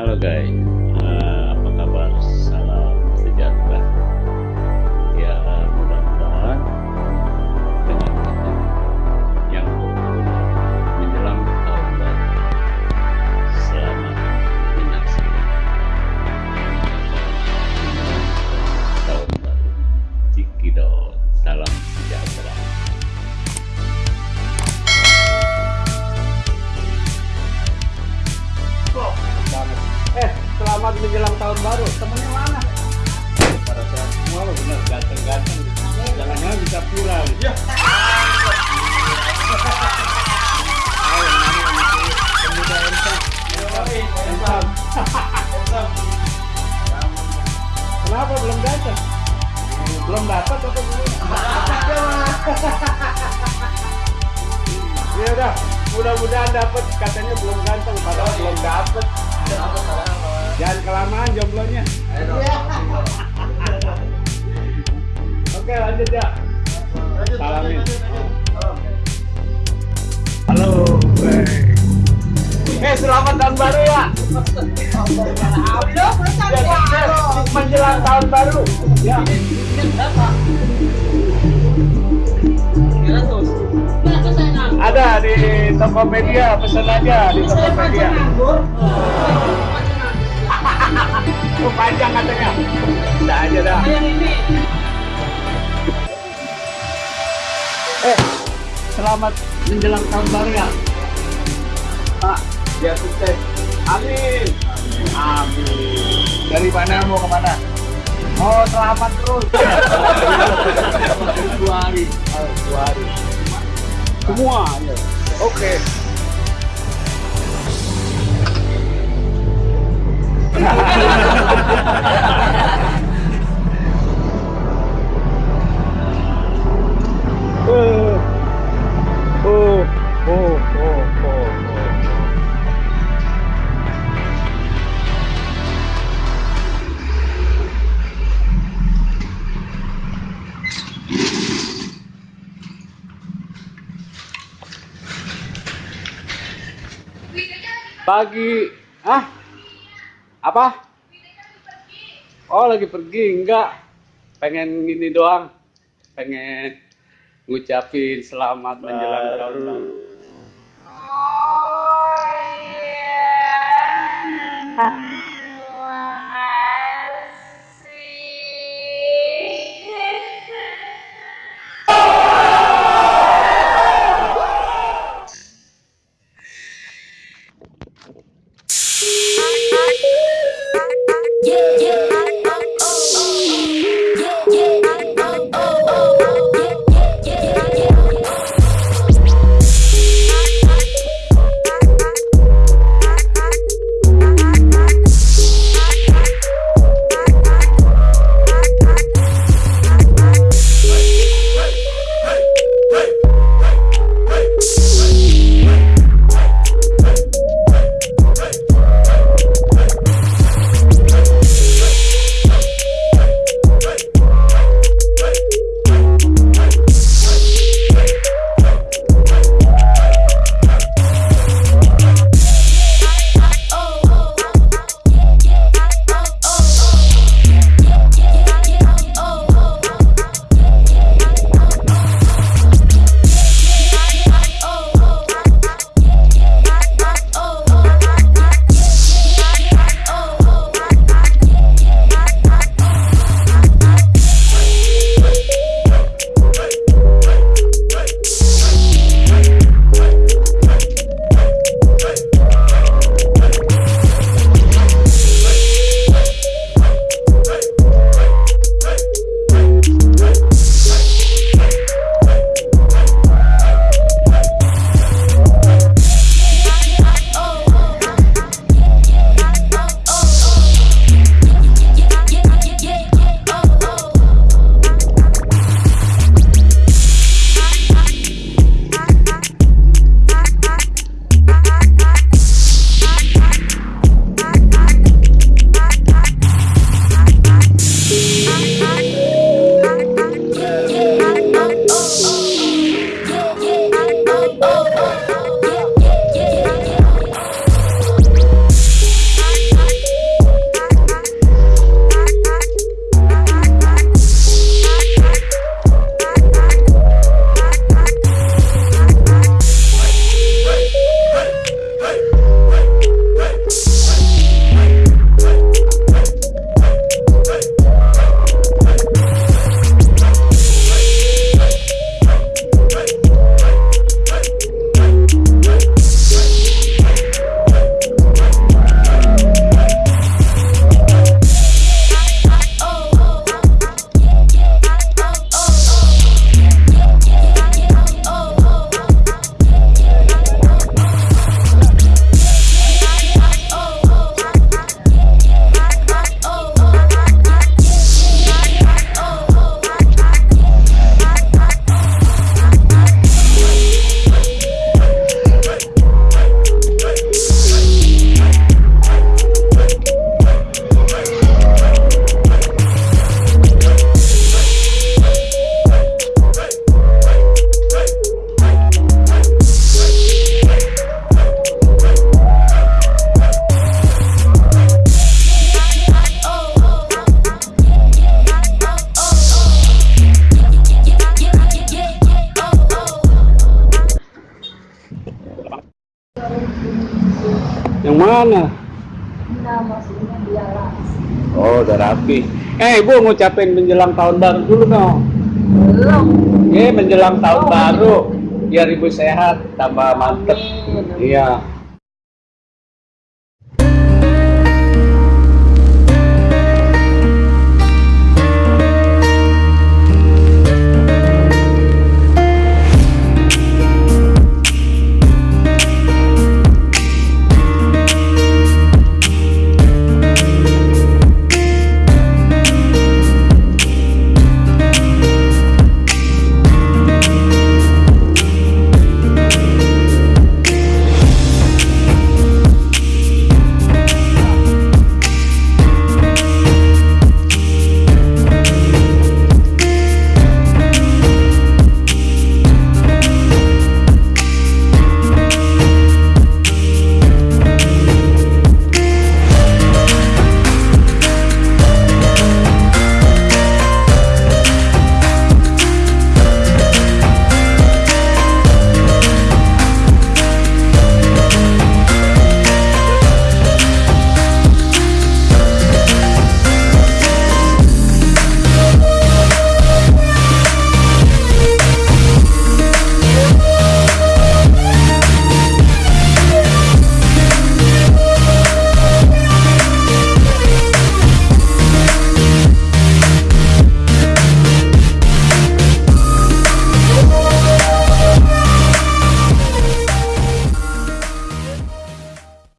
hello guys. Belum dapat belum? Ya udah, mudah-mudahan dapat. Katanya belum ganteng, padahal belum dapat. Jangan kelamaan jomblonya. Oke, lanjut ya. Salamin. Selamat tahun baru ya. Menjelang tahun baru. Ya. Ada di Tokopedia, pesan aja di Tokopedia. Oh, panjang katanya. Bisa aja dah. Eh, selamat menjelang tahun baru ya. Dari mana mau ke mana? Oh, selamat terus. dua hari. Oh, dua hari. Semua. ya. Oke. Oh, pagi. Ah apa? Oh lagi pergi. Enggak. Pengen gini doang. Pengen ngucapin selamat menjelang tahun baru oh, yeah. Yeah. Mana? Nah, maksudnya. Oh, udah rapi. Eh, Ibu ngucapin menjelang tahun baru dulu dong. Belum. Eh, menjelang tahun Oh, baru. Biar Ibu sehat, tambah mantep. Iya.